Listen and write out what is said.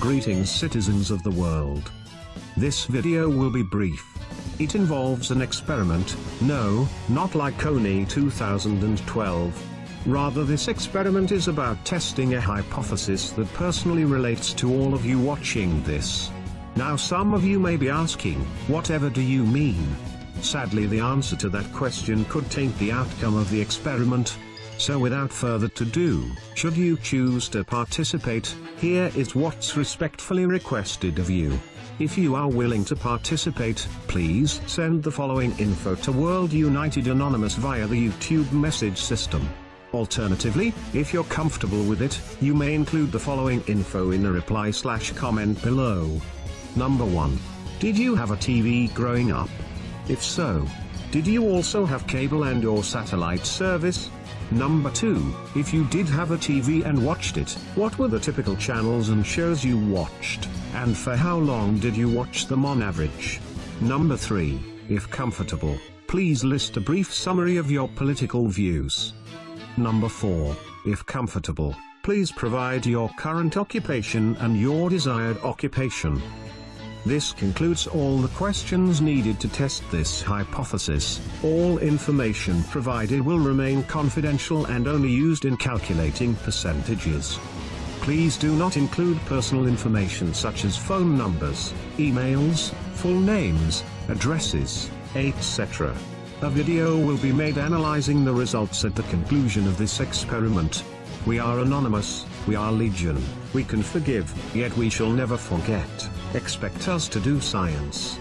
Greetings citizens of the world. This video will be brief. It involves an experiment, no, not like Kony 2012. Rather this experiment is about testing a hypothesis that personally relates to all of you watching this. Now some of you may be asking, whatever do you mean? Sadly the answer to that question could taint the outcome of the experiment. So without further ado, should you choose to participate, here is what's respectfully requested of you. If you are willing to participate, please send the following info to World United Anonymous via the YouTube message system. Alternatively, if you're comfortable with it, you may include the following info in a reply slash comment below. Number 1. Did you have a TV growing up? If so, did you also have cable and or satellite service? Number 2, if you did have a TV and watched it, what were the typical channels and shows you watched, and for how long did you watch them on average? Number 3, if comfortable, please list a brief summary of your political views. Number 4, if comfortable, please provide your current occupation and your desired occupation. This concludes all the questions needed to test this hypothesis. All information provided will remain confidential and only used in calculating percentages. Please do not include personal information such as phone numbers, emails, full names, addresses, etc. A video will be made analyzing the results at the conclusion of this experiment. We are anonymous, we are legion, we can forgive, yet we shall never forget. Expect us to do science.